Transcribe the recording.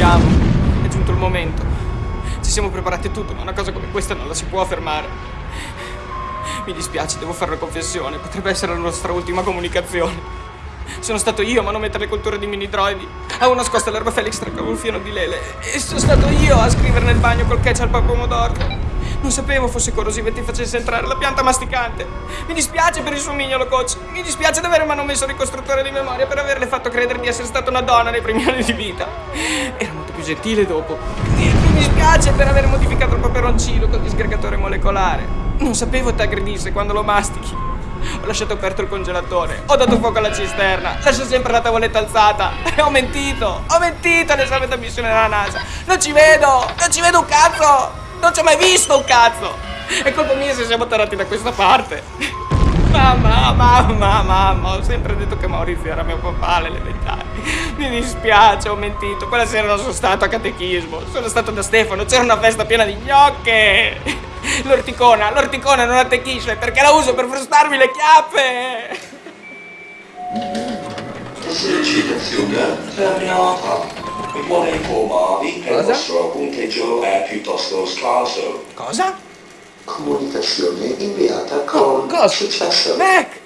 Andiamo, è giunto il momento. Ci siamo preparati tutto, ma una cosa come questa non la si può fermare. Mi dispiace, devo fare una confessione, potrebbe essere la nostra ultima comunicazione. Sono stato io a manomettere le culture di mini droidi. Avevo nascosto l'erba Felix tra il fieno di lele. E sono stato io a scrivere nel bagno col ketchup al pomodoro. Non sapevo fosse corrosivo e ti facesse entrare la pianta masticante. Mi dispiace per il suo mignolo, coach. Mi dispiace di aver manomesso il ricostruttore di memoria per averle fatto credere di essere stata una donna nei primi anni di vita. Era molto più gentile dopo. Mi dispiace per aver modificato il peperoncino col disgregatore molecolare. Non sapevo ti aggredisse quando lo mastichi. Ho lasciato aperto il congelatore. Ho dato fuoco alla cisterna. Lascio sempre la tavoletta alzata. E ho mentito. Ho mentito all'esame d'ammissione della NASA. Non ci vedo. Non ci vedo un cazzo. Non ci ho mai visto un cazzo! È colpa mia se siamo tarati da questa parte. Mamma, mamma, mamma, ho sempre detto che Maurizio era mio papà alle elementari. Mi dispiace, ho mentito. Quella sera non sono stato a catechismo. Sono stato da Stefano, c'era una festa piena di gnocche. L'orticona, l'orticona non attecchisce perché la uso per frustarmi le chiappe. Esercitazione terminata. Vuole informarvi che il vostro punteggio è piuttosto scarso. Cosa? Comunicazione inviata con Cosa? successo. Mac!